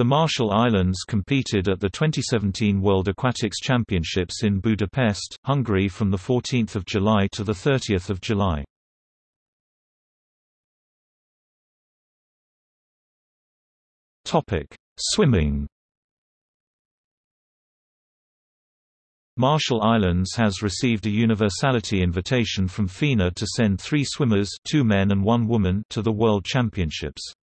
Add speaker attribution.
Speaker 1: The Marshall Islands competed at the 2017 World Aquatics Championships in Budapest, Hungary from 14 July to 30 July. Swimming Marshall Islands has received a universality invitation from FINA to send three swimmers two men and one woman to the World Championships.